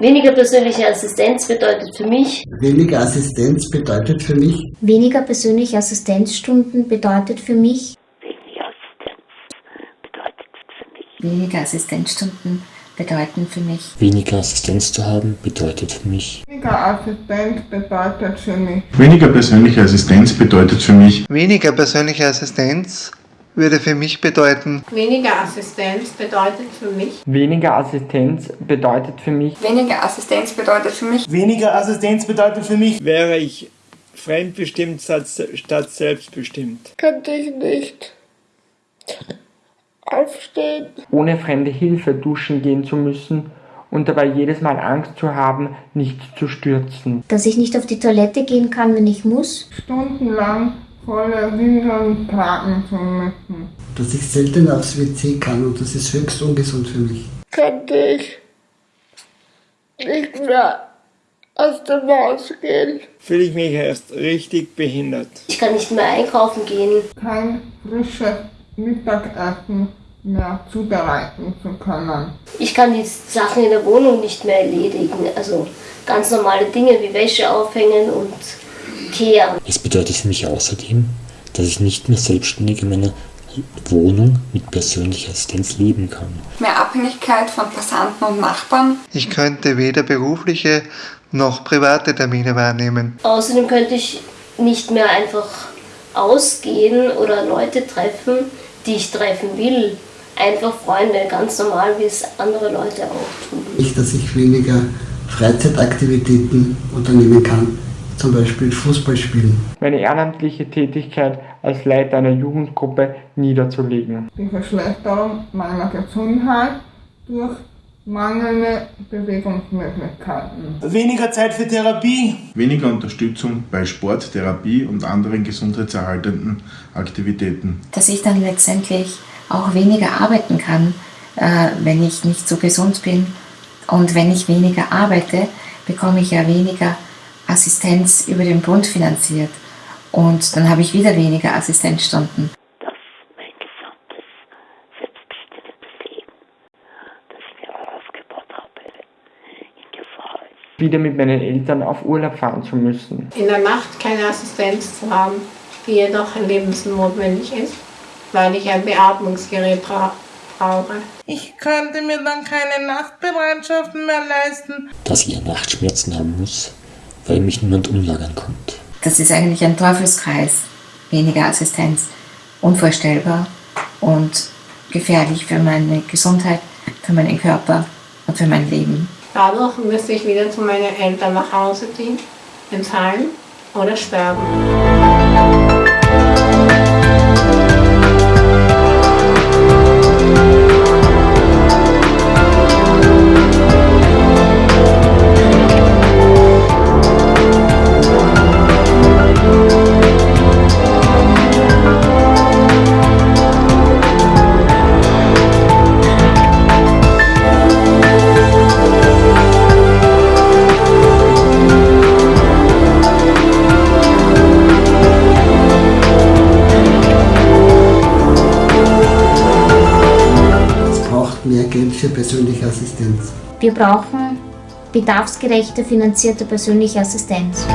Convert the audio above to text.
Weniger persönliche Assistenz bedeutet für mich, Weniger Assistenz bedeutet für mich, Weniger persönliche Assistenzstunden bedeutet für mich, Weniger Assistenzstunden bedeuten für mich, Weniger Assistenz zu haben bedeutet für mich, Weniger Assistenz bedeutet für mich. Weniger persönliche Assistenz bedeutet für mich, Weniger persönliche Assistenz würde für mich bedeuten, Weniger Assistenz bedeutet für mich, Weniger Assistenz bedeutet für mich, Weniger Assistenz bedeutet für mich, Weniger Assistenz bedeutet für mich, wäre ich fremdbestimmt statt selbstbestimmt. Könnte ich nicht aufstehen. ohne fremde Hilfe duschen gehen zu müssen und dabei jedes Mal Angst zu haben, nicht zu stürzen. dass ich nicht auf die Toilette gehen kann, wenn ich muss, Stundenlang volle Windeln tragen zu müssen. dass ich selten aufs WC kann und das ist höchst ungesund für mich. Könnte ich nicht mehr aus dem Haus gehen. Fühle ich mich erst richtig behindert. ich kann nicht mehr einkaufen gehen, Kein frisches Mittagessen mehr zubereiten zu können. ich kann die Sachen in der Wohnung nicht mehr erledigen. Also ganz normale Dinge wie Wäsche aufhängen und kehren. es bedeutet für mich außerdem, dass ich nicht mehr selbstständig in meiner Wohnung mit persönlicher Assistenz leben kann. mehr Abhängigkeit von Passanten und Nachbarn, ich könnte weder berufliche noch private Termine wahrnehmen. Außerdem könnte ich nicht mehr einfach ausgehen oder Leute treffen, die ich treffen will. Einfach Freunde, ganz normal, wie es andere Leute auch tun. Nicht, dass ich weniger Freizeitaktivitäten unternehmen kann, zum Beispiel Fußball spielen. Meine ehrenamtliche Tätigkeit als Leiter einer Jugendgruppe niederzulegen. Die Verschlechterung meiner Gesundheit durch mangelnde Bewegungsmöglichkeiten. weniger Zeit für Therapie, weniger Unterstützung bei Sport, Therapie und anderen gesundheitserhaltenden Aktivitäten. dass ich dann letztendlich auch weniger arbeiten kann, äh, wenn ich nicht so gesund bin. Und wenn ich weniger arbeite, bekomme ich ja weniger Assistenz über den Bund finanziert. Und dann habe ich wieder weniger Assistenzstunden. dass mein gesamtes selbstbestimmtes Leben, das ich mir aufgebaut habe, in Gefahr ist. Wieder mit meinen Eltern auf Urlaub fahren zu müssen. in der Nacht keine Assistenz zu haben, die jedoch lebensnotwendig ist, weil ich ein Beatmungsgerät bra brauche. Ich könnte mir dann keine Nachtbereitschaften mehr leisten. Dass ich Nachtschmerzen haben muss, weil mich niemand umlagern kommt. Das ist eigentlich ein Teufelskreis. Weniger Assistenz. Unvorstellbar und gefährlich für meine Gesundheit, für meinen Körper und für mein Leben. Dadurch müsste ich wieder zu meinen Eltern nach Hause ziehen, ins Heim oder sterben. Mehr Geld für persönliche Assistenz. wir brauchen bedarfsgerechte finanzierte persönliche Assistenz.